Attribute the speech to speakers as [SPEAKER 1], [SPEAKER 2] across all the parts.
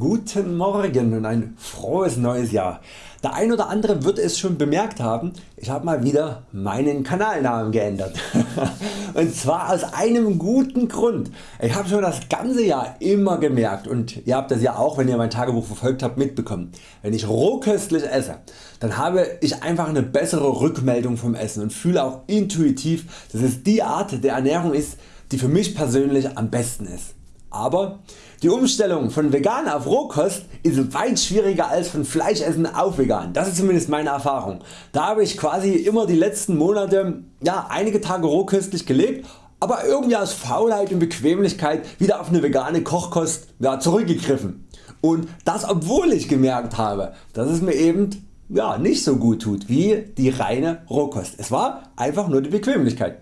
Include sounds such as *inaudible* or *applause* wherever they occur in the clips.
[SPEAKER 1] Guten Morgen und ein frohes neues Jahr. Der ein oder andere wird es schon bemerkt haben, ich habe mal wieder meinen Kanalnamen geändert. *laughs* und zwar aus einem guten Grund. Ich habe schon das ganze Jahr immer gemerkt und ihr habt das ja auch wenn ihr mein Tagebuch verfolgt habt mitbekommen. Wenn ich rohköstlich esse, dann habe ich einfach eine bessere Rückmeldung vom Essen und fühle auch intuitiv dass es die Art der Ernährung ist die für mich persönlich am besten ist. Aber die Umstellung von vegan auf Rohkost ist weit schwieriger als von Fleischessen auf vegan. Das ist zumindest meine Erfahrung. Da habe ich quasi immer die letzten Monate ja, einige Tage rohköstlich gelebt, aber irgendwie aus Faulheit und Bequemlichkeit wieder auf eine vegane Kochkost ja, zurückgegriffen. Und das obwohl ich gemerkt habe, dass es mir eben ja, nicht so gut tut wie die reine Rohkost. Es war einfach nur die Bequemlichkeit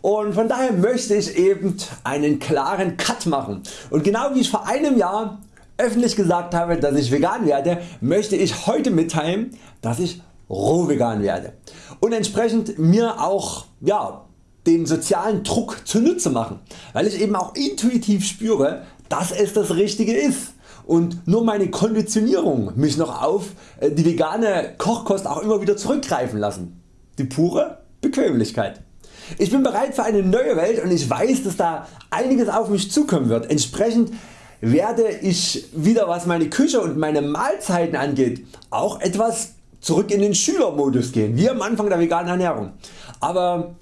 [SPEAKER 1] und von daher möchte ich eben einen klaren Cut machen und genau wie ich vor einem Jahr öffentlich gesagt habe dass ich vegan werde, möchte ich heute mitteilen dass ich roh vegan werde und entsprechend mir auch ja, den sozialen Druck zunutze machen, weil ich eben auch intuitiv spüre dass es das Richtige ist und nur meine Konditionierung mich noch auf äh, die vegane Kochkost auch immer wieder zurückgreifen lassen. Die pure Bequemlichkeit. Ich bin bereit für eine neue Welt und ich weiß dass da einiges auf mich zukommen wird. Entsprechend werde ich wieder was meine Küche und meine Mahlzeiten angeht auch etwas zurück in den Schülermodus gehen, wie am Anfang der veganen Ernährung. Aber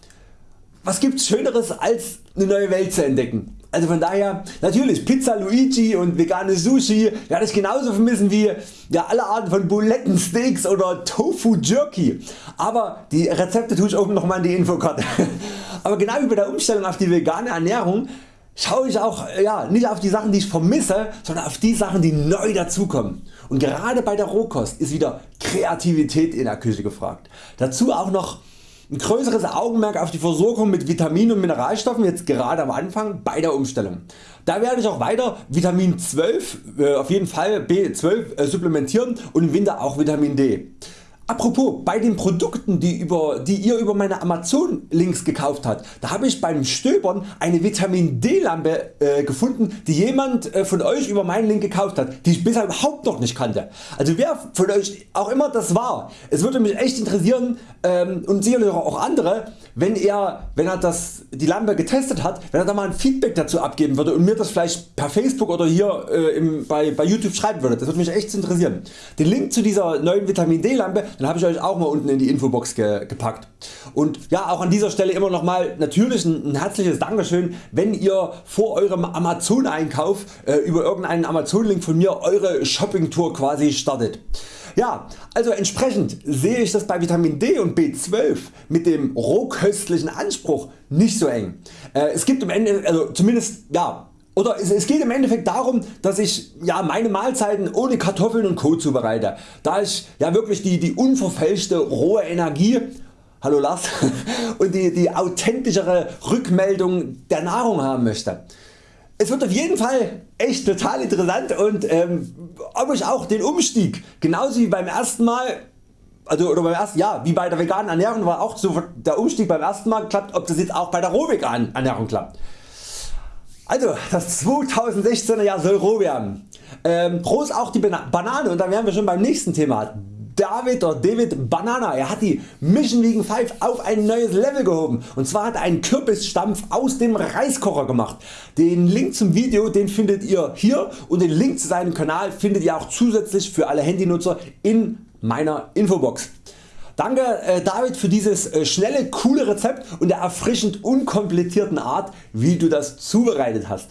[SPEAKER 1] was gibt's schöneres als eine neue Welt zu entdecken? Also von daher natürlich Pizza Luigi und vegane Sushi werde ich genauso vermissen wie ja, alle Arten von Bulettensteaks oder Tofu Jerky. Aber die Rezepte tue ich oben nochmal in die Infokarte. *laughs* Aber genau wie bei der Umstellung auf die vegane Ernährung schaue ich auch ja, nicht auf die Sachen die ich vermisse, sondern auf die Sachen die neu dazukommen. Und gerade bei der Rohkost ist wieder Kreativität in der Küche gefragt. Dazu auch noch ein größeres Augenmerk auf die Versorgung mit Vitaminen und Mineralstoffen jetzt gerade am Anfang bei der Umstellung. Da werde ich auch weiter Vitamin 12 äh, auf jeden Fall B12 äh, supplementieren und im Winter auch Vitamin D. Apropos bei den Produkten die, über, die ihr über meine Amazon Links gekauft habt, da habe ich beim Stöbern eine Vitamin D Lampe äh, gefunden die jemand äh, von Euch über meinen Link gekauft hat, die ich bisher überhaupt noch nicht kannte. Also wer von Euch auch immer das war, es würde mich echt interessieren ähm, und sicherlich auch andere wenn er, wenn er das, die Lampe getestet hat, wenn er da mal ein Feedback dazu abgeben würde und mir das vielleicht per Facebook oder hier äh, im, bei, bei YouTube schreiben würde. Das würde mich echt interessieren. Den Link zu dieser neuen Vitamin D Lampe habe ich Euch auch mal unten in die Infobox ge, gepackt. Und ja auch an dieser Stelle immer nochmal natürlich ein, ein, herzliches Dankeschön wenn ihr vor eurem Amazon Einkauf äh, über irgendeinen Amazon Link von mir Eure Shopping Tour quasi startet. Ja, also entsprechend sehe ich das bei Vitamin D und B12 mit dem rohköstlichen Anspruch nicht so eng. Äh, es gibt im Ende, also zumindest ja, oder es geht im Endeffekt darum dass ich ja, meine Mahlzeiten ohne Kartoffeln und Co zubereite, da ich ja wirklich die, die unverfälschte rohe Energie Hallo Lars *laughs* und die, die authentischere Rückmeldung der Nahrung haben möchte. Es wird auf jeden Fall echt total interessant und ähm, ob ich auch den Umstieg genauso wie beim ersten Mal also oder beim ersten Jahr wie bei der veganen Ernährung war auch so der Umstieg beim ersten Mal klappt, ob das jetzt auch bei der rohveganen Ernährung klappt. Also das 2016er Jahr soll roh werden. Ähm, ist auch die Banane und dann wären wir schon beim nächsten Thema. David oder David Banana. Er hat die Mission Vegan 5 auf ein neues Level gehoben und zwar hat er einen Kürbisstampf aus dem Reiskocher gemacht. Den Link zum Video den findet ihr hier und den Link zu seinem Kanal findet ihr auch zusätzlich für alle Handynutzer in meiner Infobox. Danke äh, David für dieses äh, schnelle coole Rezept und der erfrischend unkomplizierten Art wie du das zubereitet hast.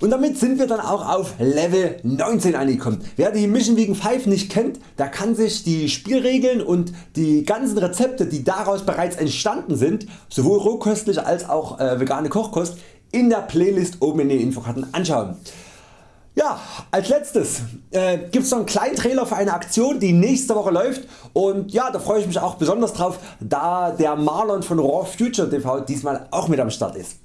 [SPEAKER 1] Und damit sind wir dann auch auf Level 19 angekommen. Wer die Mission Vegan 5 nicht kennt, der kann sich die Spielregeln und die ganzen Rezepte die daraus bereits entstanden sind, sowohl rohköstlich als auch äh, vegane Kochkost in der Playlist oben in den Infokarten anschauen. Ja, als letztes äh, gibt es noch einen kleinen Trailer für eine Aktion die nächste Woche läuft und ja da freue ich mich auch besonders drauf da der Marlon von Raw Future TV diesmal auch mit am Start ist.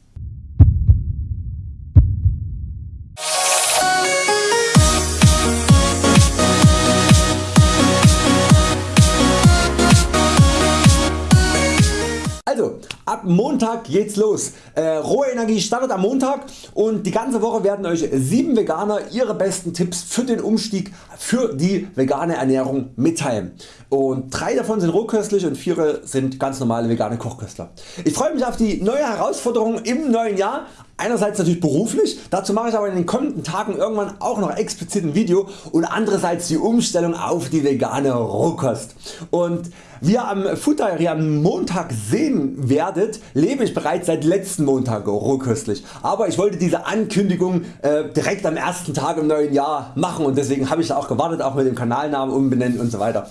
[SPEAKER 1] Montag geht's los. Äh, Rohe Energie startet am Montag und die ganze Woche werden Euch 7 Veganer ihre besten Tipps für den Umstieg für die vegane Ernährung mitteilen und 3 davon sind rohköstlich und 4 sind ganz normale vegane Kochköstler. Ich freue mich auf die neue Herausforderung im neuen Jahr, einerseits natürlich beruflich, dazu mache ich aber in den kommenden Tagen irgendwann auch noch explizit ein Video und andererseits die Umstellung auf die vegane Rohkost. Und wie ihr am Food Diary am Montag sehen werdet, lebe ich bereits seit letzten Montag rohköstlich. Aber ich wollte diese Ankündigung äh, direkt am ersten Tag im neuen Jahr machen und deswegen habe ich auch gewartet, auch mit dem Kanalnamen umbenennen und so weiter.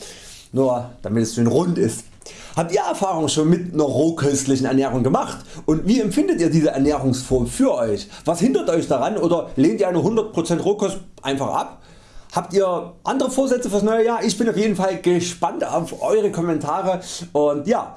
[SPEAKER 1] Nur damit es schön rund ist. Habt ihr Erfahrung schon mit einer rohköstlichen Ernährung gemacht und wie empfindet ihr diese Ernährungsform für Euch? Was hindert Euch daran oder lehnt ihr eine 100% Rohkost einfach ab? Habt ihr andere Vorsätze fürs neue Jahr? Ich bin auf jeden Fall gespannt auf Eure Kommentare und ja,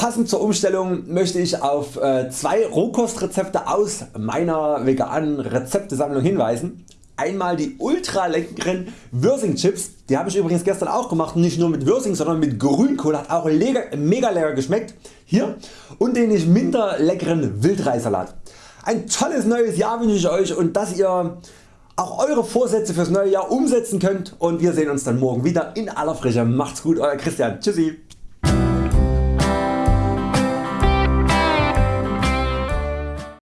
[SPEAKER 1] Passend zur Umstellung möchte ich auf äh, zwei Rohkostrezepte aus meiner veganen Rezeptesammlung hinweisen. Einmal die ultra leckeren Würsing Chips, die habe ich übrigens gestern auch gemacht, nicht nur mit Würsing, sondern mit Grünkohl, hat auch mega lecker geschmeckt. Hier und den nicht minder leckeren Wildreisalat. Ein tolles neues Jahr wünsche ich Euch und dass ihr auch Eure Vorsätze fürs neue Jahr umsetzen könnt und wir sehen uns dann morgen wieder in aller Frische. Macht's gut Euer Christian. Tschüssi.